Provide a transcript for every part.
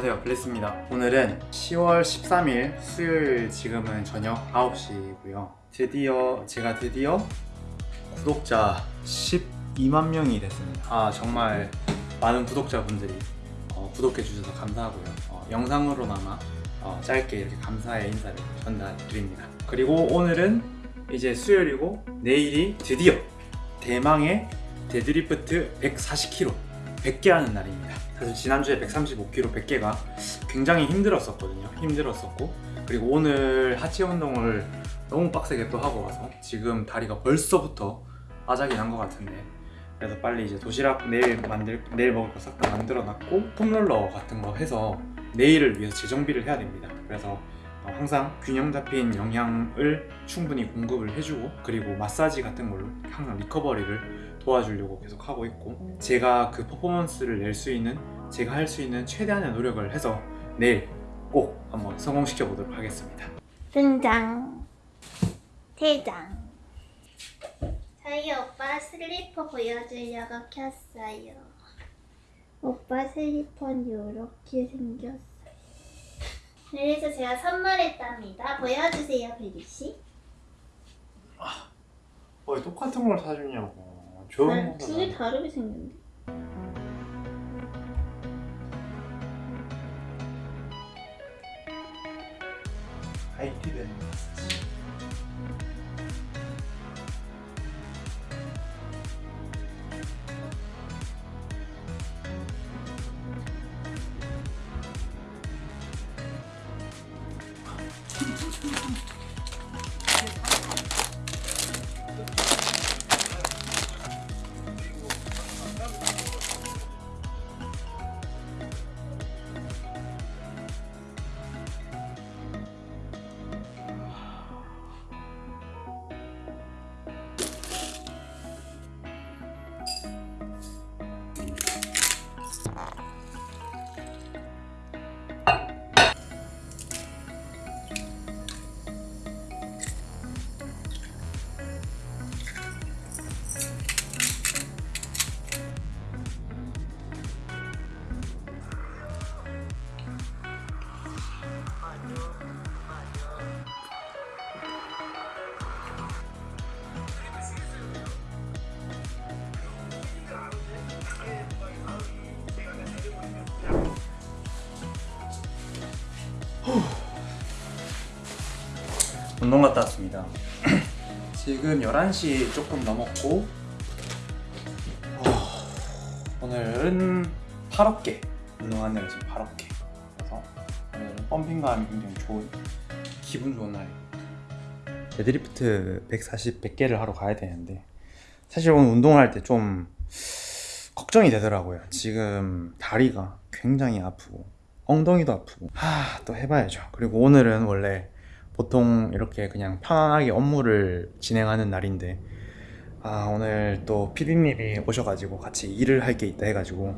안녕하세요. 블리스입니다. 오늘은 10월 13일 수요일 지금은 저녁 9시고요. 드디어 제가 드디어 구독자 12만 명이 됐습니다. 아 정말 많은 구독자분들이 어, 구독해 주셔서 감사하고요. 어, 영상으로나마 어, 짧게 이렇게 감사의 인사를 전달드립니다. 그리고 오늘은 이제 수요일이고 내일이 드디어 대망의 데드리프트 140kg 100개 하는 날입니다 사실 지난주에 135kg 100개가 굉장히 힘들었었거든요. 힘들었었고. 그리고 오늘 하체 운동을 너무 빡세게 또 하고 와서 지금 다리가 벌써부터 아작이 난 것 같은데. 그래서 빨리 이제 도시락 내일 만들 내일 먹을 거 싹 다 만들어 놨고 폼롤러 같은 거 해서 내일을 위해서 재정비를 해야 됩니다. 그래서 어, 항상 균형 잡힌 영양을 충분히 공급을 해주고 그리고 마사지 같은 걸로 항상 리커버리를 도와주려고 계속 하고 있고 제가 그 퍼포먼스를 낼 수 있는 제가 할 수 있는 최대한의 노력을 해서 내일 꼭 한번 성공시켜 보도록 하겠습니다. 등장. 퇴장. 저희 오빠 슬리퍼 보여주려고 켰어요. 오빠 슬리퍼는 이렇게 생겼어요. 그래서 제가 선물했답니다. 보여주세요 베리씨. 왜 똑같은 걸 사주냐고 아, 두개 다르게 생겼네. IT 되는 운동 갔다 왔습니다. 지금 11시 조금 넘었고 어, 오늘은 8어깨 운동하는 날 지금 8어깨. 그래서 오늘은 pumping감이 굉장히 좋은 기분 좋은 날입니다 데드리프트 140, 100개를 하러 가야 되는데 사실 오늘 운동할 때 좀 걱정이 되더라고요. 지금 다리가 굉장히 아프고 엉덩이도 아프고. 하, 또 해봐야죠. 그리고 오늘은 원래 보통 이렇게 그냥 편안하게 업무를 진행하는 날인데 아 오늘 또 PD님이 오셔가지고 같이 일을 할 게 있다 해가지고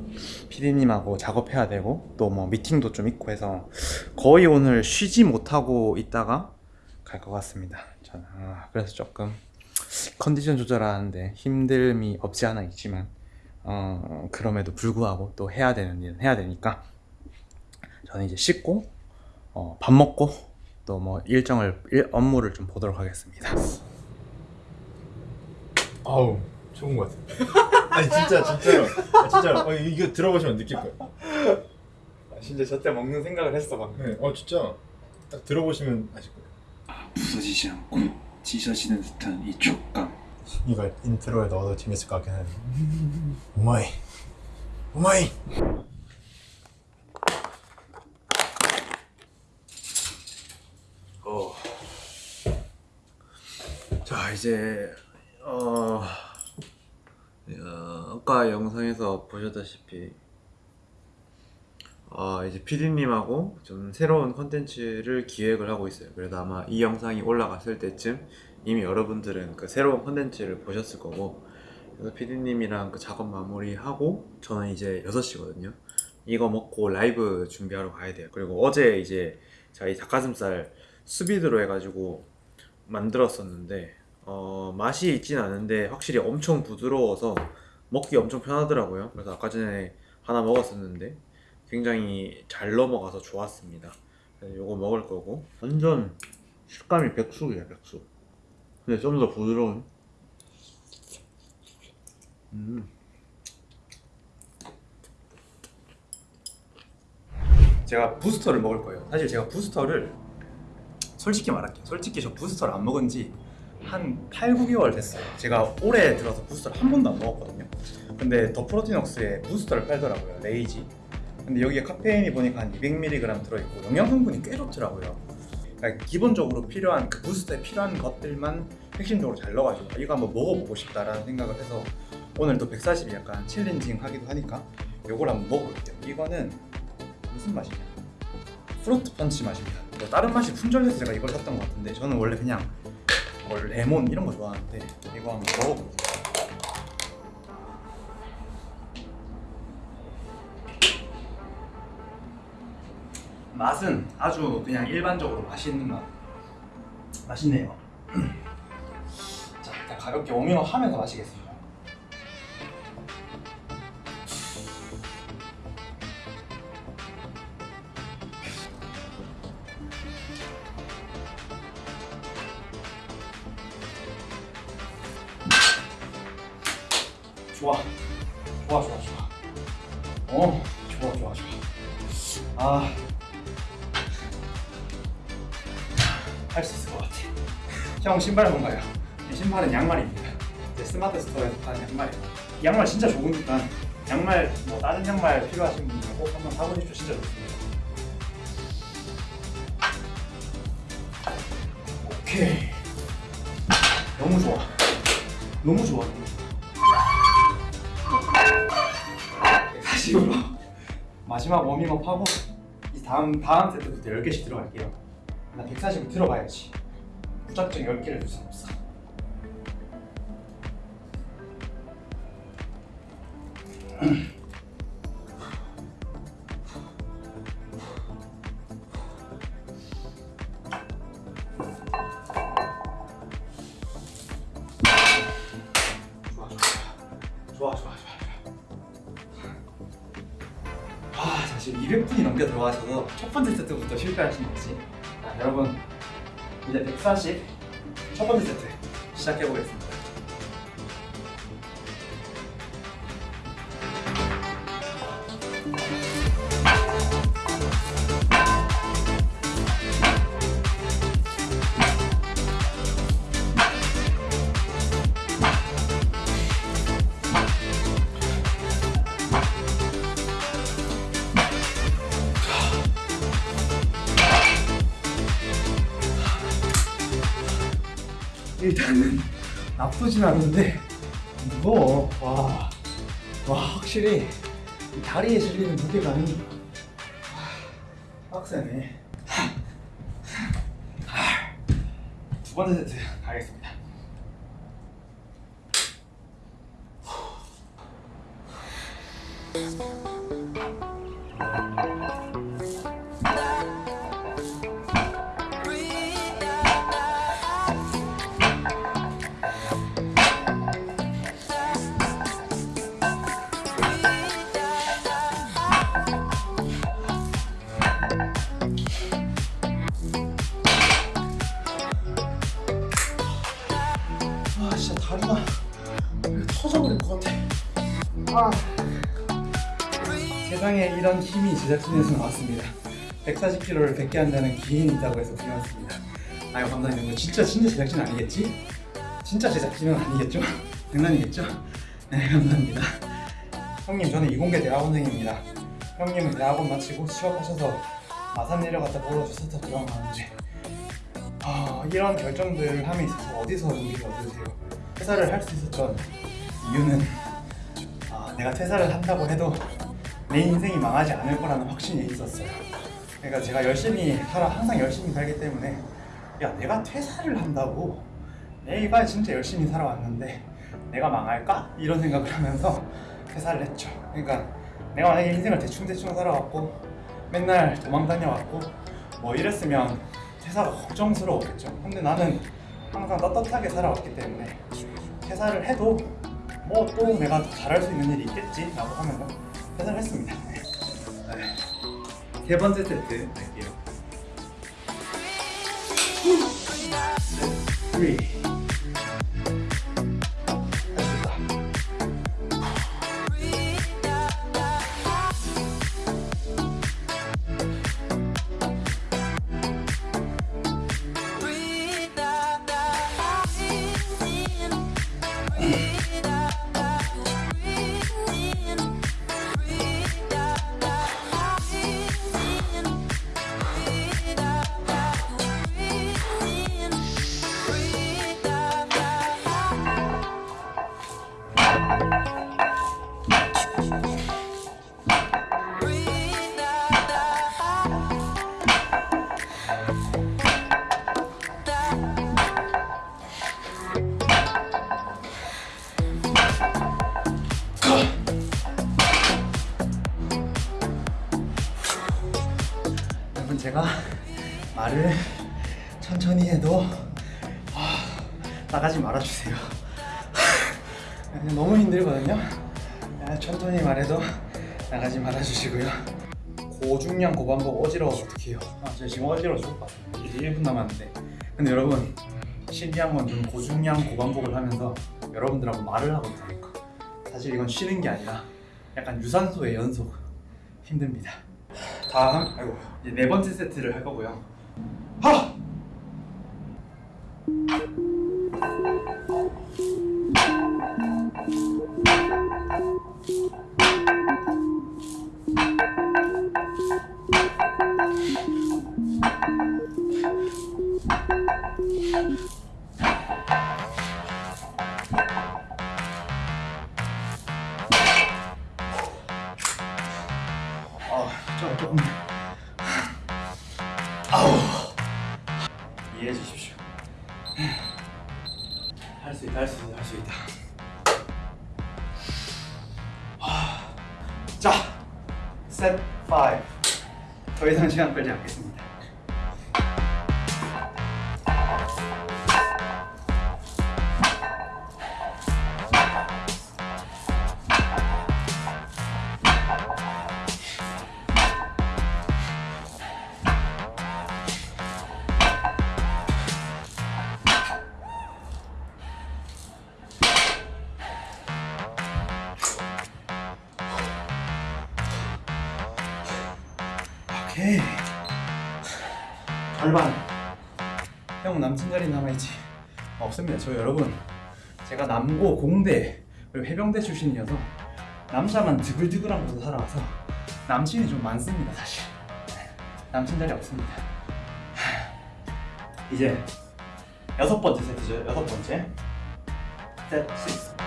PD님하고 작업해야 되고 또 뭐 미팅도 좀 있고 해서 거의 오늘 쉬지 못하고 있다가 갈 것 같습니다. 저는 아, 그래서 조금 컨디션 조절하는데 힘듦이 없지 않아 있지만 어, 그럼에도 불구하고 또 해야 되는 일은 해야 되니까 저는 이제 씻고 어, 밥 먹고 또 뭐 일정을 일, 업무를 좀 보도록 하겠습니다. 아우 좋은 것 같아. 아니 진짜 진짜로 아, 진짜로 어, 이거 들어보시면 느낄 거예요. 진짜 저때 먹는 생각을 했어 방금. 네, 어 진짜 딱 들어보시면 아실 거예요. 부서지지 않고 찢어지는 듯한 이 촉감. 이걸 intro에 넣어도 재밌을 것 같긴 해. oh my oh my. 이제 어, 어, 아까 영상에서 보셨다시피 어, 이제 PD님하고 좀 새로운 컨텐츠를 기획을 하고 있어요. 그래서 아마 이 영상이 올라갔을 때쯤 이미 여러분들은 그 새로운 컨텐츠를 보셨을 거고 그래서 PD님이랑 그 작업 마무리하고 저는 이제 6시거든요. 이거 먹고 라이브 준비하러 가야 돼요. 그리고 어제 이제 이 닭가슴살 수비드로 해가지고 만들었었는데 어, 맛이 있진 않은데 확실히 엄청 부드러워서 먹기 엄청 편하더라고요. 그래서 아까 전에 하나 먹었었는데 굉장히 잘 넘어가서 좋았습니다. 요거 먹을 거고 완전 식감이 백숙이야 백숙. 근데 좀 더 부드러운. 음. 제가 부스터를 먹을 거예요. 사실 제가 부스터를 솔직히 말할게요. 솔직히 저 부스터를 안 먹은 지 한 8, 9개월 됐어요. 제가 올해 들어서 부스터를 한 번도 안 먹었거든요. 근데 더 프로틴웍스에 부스터를 팔더라고요. 레이지. 근데 여기에 카페인이 보니까 한 200mg 들어있고 영양 성분이 꽤 좋더라고요. 그러니까 기본적으로 필요한 그 부스터에 필요한 것들만 핵심적으로 잘 넣어가지고 이거 한번 먹어보고 싶다라는 생각을 해서 오늘 또 140이 약간 challenging 하기도 하니까 요걸 한번 먹어볼게요. 이거는 무슨 맛이냐? fruit punch 맛입니다. 뭐 다른 맛이 품절돼서 제가 이걸 샀던 것 같은데 저는 원래 그냥 뭐 레몬 이런 거 좋아하는데 이거 한번 먹어볼게요. 맛은 아주 그냥 일반적으로 맛있는 맛. 맛있네요. 자, 일단 가볍게 워밍업 하면서 마시겠습니다. 좋아. 좋아, 좋아, 좋아. 어, 좋아, 좋아, 좋아. 아. 할 수 있을 것 같아. 형 신발 뭔가요? 이 신발은 양말입니다. 제 스마트 스토어에서 파는 양말이에요. 이 양말 진짜 좋으니까 양말 뭐 다른 양말 필요하신 분들 꼭 한번 사보십시오. 진짜 좋습니다. 오케이. 너무 좋아. 너무 좋아. 마지막 워밍업 하고 이 다음 다음 세트부터 10개씩 들어갈게요. 나 140을 들어가야지. 무작정 10개를 줄 수는 없어. 실패하신 거지. 자, 여러분 이제 140 일단은 나쁘진 않은데 무거워. 와, 와 확실히 이 다리에 실리는 무게감이 와, 빡세네. 두 번째 세트 이런 힘이 제작진에서 나왔습니다. 140kg를 100개 한다는 기인이 있다고 해서 불려왔습니다. 아유 감사합니다. 이거 진짜 진짜 제작진 아니겠지? 진짜 제작진은 아니겠죠? 장난이겠죠? 네 감사합니다. 형님 저는 이공계 대학원생입니다. 형님은 대학원 마치고 취업하셔서 마산 내려갔다 벌어주셔서 들어가는데 아, 이런 결정들을 함에 있어서 어디서 용기를 얻으세요? 퇴사를 할 수 있었던 이유는 아, 내가 퇴사를 한다고 해도 내 인생이 망하지 않을 거라는 확신이 있었어요. 그러니까 제가 열심히 살아 항상 열심히 살기 때문에 야 내가 퇴사를 한다고 내가 진짜 열심히 살아왔는데 내가 망할까? 이런 생각을 하면서 퇴사를 했죠. 그러니까 내가 만약에 인생을 대충대충 살아왔고 맨날 도망 다녀왔고 뭐 이랬으면 퇴사가 걱정스러웠겠죠. 근데 나는 항상 떳떳하게 살아왔기 때문에 퇴사를 해도 뭐 또 내가 더 잘할 수 있는 일이 있겠지 라고 하면서 퇴사를 했습니다. 네. 세 번째 세트 할게요. 셋, 3. 여러 저 지금 어지러워 죽을 것. 이제 1분 남았는데. 근데 여러분 신기한 건좀 고중량 고반복을 하면서 여러분들하고 말을 하고 있다니까. 사실 이건 쉬는 게 아니라 약간 유산소의 연속 힘듭니다. 다음 아이고 이제 네 번째 세트를 할 거고요. 하! 셋 5. 더 이상 시간 끌지 않겠습니다. 저 여러분 제가 남고 공대 그리고 해병대 출신이어서 남자만 드글드글한 곳에 살아와서 남친이 좀 많습니다 사실. 남친 자리 없습니다. 이제 여섯 번째 세트죠. 여섯 번째. 세트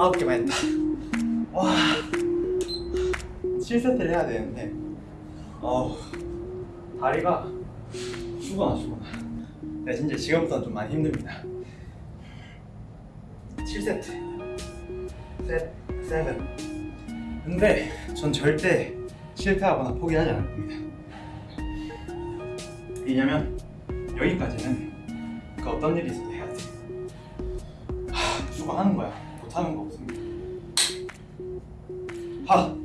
아홉 개만 했다. 와, 7세트를 해야 되는데, 어우, 다리가 죽어나 죽어나. 네, 진짜 지금부터 좀 많이 힘듭니다. 7세트. 셋, 세븐. 근데 전 절대 실패하거나 포기하지 않을 겁니다. 왜냐면 여기까지는 그 어떤 일이 있어도 해야 돼. 하, 무조건 하는 거야 못하는 거 없습니다 하!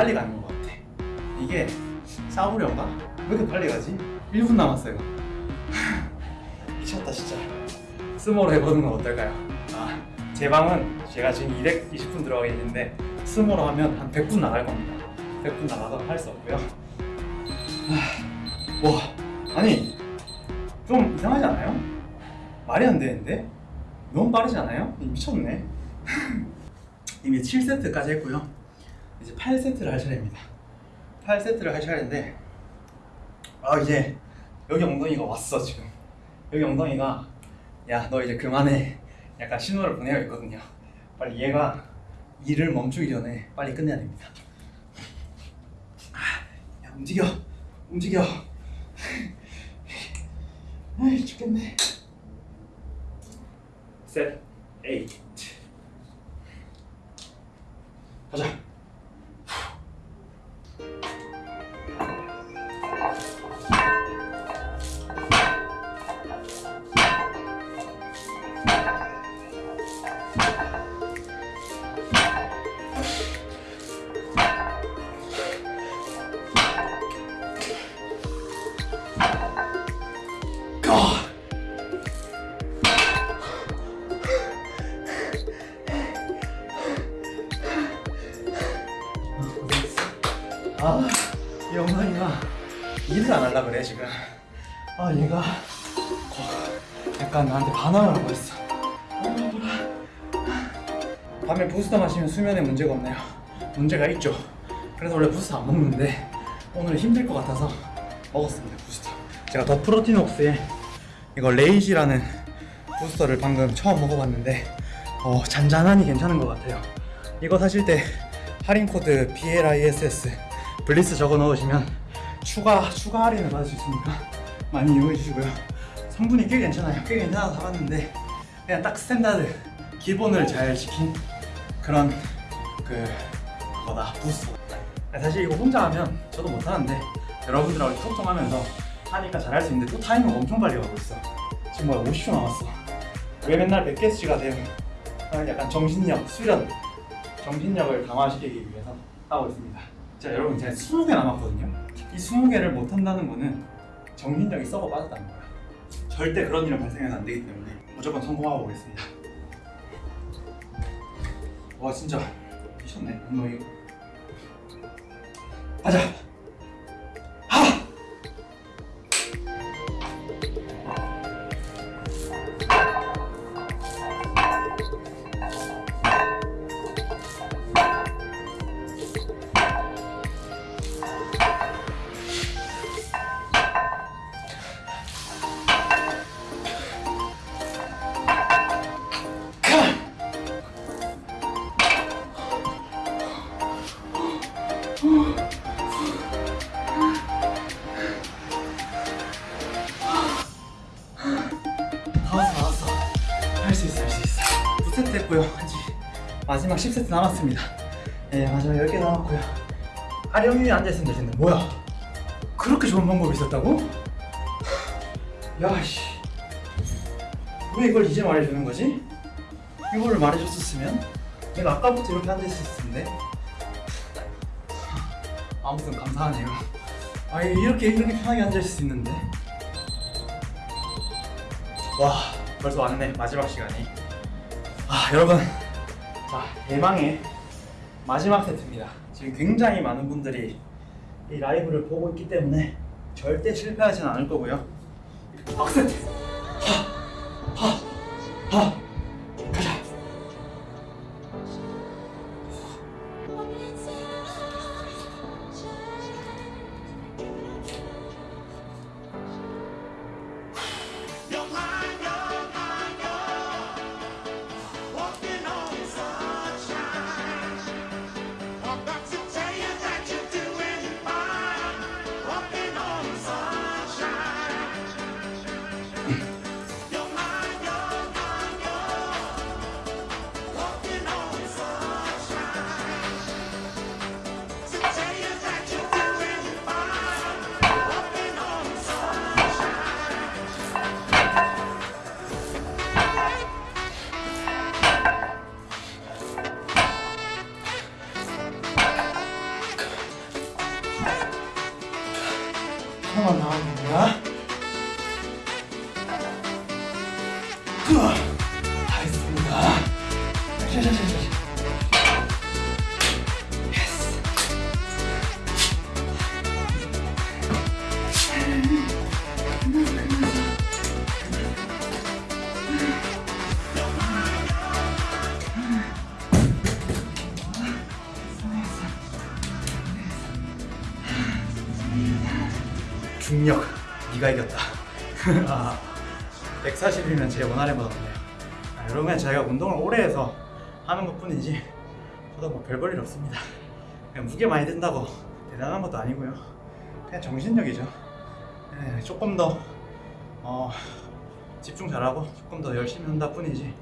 빨리 가는 것 같아. 이게 싸우려가 왜 이렇게 빨리 가지? 1분 남았어요. 미쳤다 진짜. 스모로 해보는 건 어떨까요? 아, 제 방은 제가 지금 220분 들어가 있는데 스모로 하면 한 100분 나갈 겁니다. 100분 나가서 할 수 없고요. 아, 와, 아니 좀 이상하지 않아요? 말이 안 되는데? 너무 빠르지 않아요? 미쳤네. 이미 7세트까지 했고요. 이제 8세트를 할 차례입니다. 8세트를 할 차례인데 아 이제 여기 엉덩이가 왔어 지금. 여기 엉덩이가 야 너 이제 그만해. 약간 신호를 보내고 있거든요. 빨리 얘가 일을 멈추기 전에 빨리 끝내야 됩니다. 아, 야 움직여. 움직여. 아이 죽겠네. 셋 에잇 지금. 아, 얘가 거- 약간 나한테 반항을 하고 있어. 밤에 부스터 마시면 수면에 문제가 없네요. 문제가 있죠. 그래서 원래 부스터 안 먹는데 오늘 힘들 것 같아서 먹었습니다 부스터. 제가 더 프로틴웍스에 이거 레이지라는 부스터를 방금 처음 먹어봤는데 어, 잔잔하니 괜찮은 것 같아요. 이거 사실 때 할인 코드 BLISS 블리스 적어 넣으시면 추가 추가 할인을 받을 수 있으니까 많이 이용해 주시고요. 성분이 꽤 괜찮아요. 꽤 괜찮아서 사봤는데 그냥 딱 standard 기본을 잘 지킨 그런 그 거다 부스터. 사실 이거 혼자 하면 저도 못하는데 여러분들하고 소통하면서 하니까 잘 할 수 있는데 또 타이머가 엄청 빨리 가고 있어. 지금 뭐야 50초 남았어. 왜 맨날 100개수가 돼요? 아, 약간 정신력 수련, 정신력을 강화시키기 위해서 하고 있습니다. 자 여러분 제가 20개 남았거든요. 이 20개를 못 한다는 거는 정신력이 썩어 빠졌다는 거야. 절대 그런 일은 발생해서 안 되기 때문에 무조건 성공하고 오겠습니다. 와 진짜 미쳤네 운동이. 가자. 10세트 남았습니다. 네 마지막 10개 남았고요. 아령이 앉아있으면 되는데. 뭐야? 그렇게 좋은 방법이 있었다고? 야씨. 왜 이걸 이제 말해주는 거지? 이거를 말해줬었으면 내가 아까부터 이렇게 앉아있을 텐데. 아무튼 감사하네요. 아 이렇게 이렇게 편하게 앉아있을 수 있는데. 와 벌써 왔네 마지막 시간이. 아 여러분 자 대망의 마지막 세트입니다. 지금 굉장히 많은 분들이 이 라이브를 보고 있기 때문에 절대 실패하진 않을 거고요. 박세트 네가 이겼다. 아, 140이면 제 원활해보다 없네요. 아, 여러분 제가 운동을 오래 해서 하는 것 뿐이지 저도 뭐 별 볼 일 없습니다. 그냥 무게 많이 든다고 대단한 것도 아니고요. 그냥 정신력이죠. 네, 조금 더 어, 집중 잘하고 조금 더 열심히 한다 뿐이지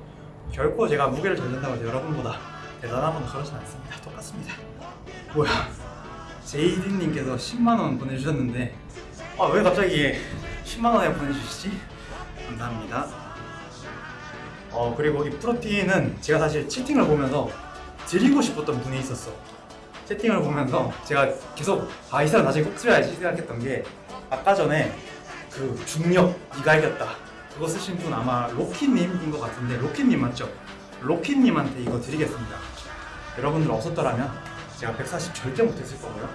결코 제가 무게를 잘 든다고 해서 여러분보다 대단하거나 그러진 않습니다. 똑같습니다. 뭐야? 제이디님께서 10만원 보내주셨는데 아 왜 갑자기 10만원에 보내주시지? 감사합니다. 어 그리고 이 프로틴은 제가 사실 채팅을 보면서 드리고 싶었던 분이 있었어. 채팅을 보면서 제가 계속 아 이 사람 나중에 꼭 쓰여야지 생각했던 게 아까 전에 그 중력 네가 이겼다. 그거 쓰신 분 아마 로키님인 것 같은데 로키님 맞죠? 로키님한테 이거 드리겠습니다. 여러분들 없었더라면 제가 140 절대 못했을 거고요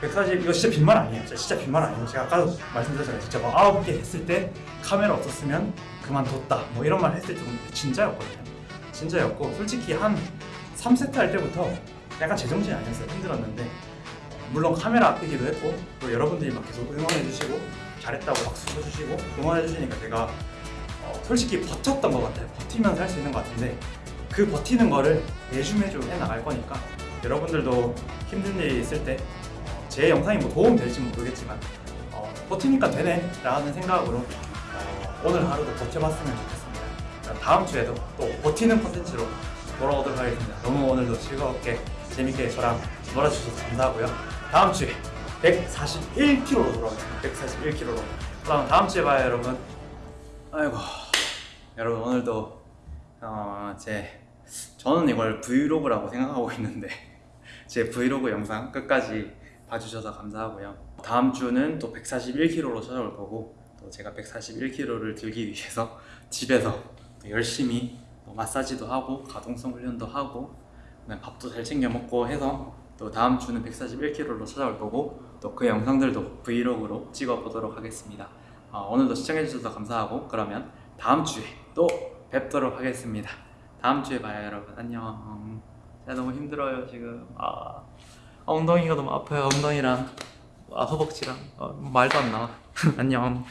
140 이거 진짜 빈말 아니에요. 진짜, 빈말 아니에요. 제가 아까도 말씀드렸잖아요. 진짜 막 아홉 개 했을 때 카메라 없었으면 그만뒀다. 뭐 이런 말 했을 때 진짜였거든요. 진짜였고 솔직히 한 3세트 할 때부터 약간 제정신이 아니었어요. 힘들었는데. 물론 카메라 앞이기도 했고 또 여러분들이 막 계속 응원해 주시고 잘했다고 박수 쳐주시고 응원해 주시니까 제가 어, 솔직히 버텼던 것 같아요. 버티면서 할 수 있는 것 같은데 그 버티는 거를 매주 매주 해나갈 거니까 여러분들도 힘든 일이 있을 때 제 영상이 뭐 도움 될지 모르겠지만 어, 버티니까 되네 라는 생각으로 어, 오늘 하루도 버텨봤으면 좋겠습니다. 자, 다음 주에도 또 버티는 컨텐츠로 돌아오도록 하겠습니다. 너무 오늘도 즐겁게 재밌게 저랑 놀아주셔서 감사하고요. 다음 주에 141kg로 돌아오겠습니다. 141kg로. 그럼 다음 주에 봐요 여러분. 아이고 여러분 오늘도 어, 제 저는 이걸 브이로그라고 생각하고 있는데 제 브이로그 영상 끝까지 봐주셔서 감사하고요. 다음 주는 또 141kg로 찾아올 거고 또 제가 141kg를 들기 위해서 집에서 또 열심히 또 마사지도 하고 가동성 훈련도 하고 밥도 잘 챙겨 먹고 해서 또 다음 주는 141kg로 찾아올 거고 또 그 영상들도 브이로그로 찍어 보도록 하겠습니다. 어, 오늘도 시청해 주셔서 감사하고 그러면 다음 주에 또 뵙도록 하겠습니다. 다음 주에 봐요 여러분 안녕. 제가 너무 힘들어요 지금. 아. 엉덩이가 너무 아파요. 엉덩이랑 아, 허벅지랑. 어, 말도 안 나와. 안녕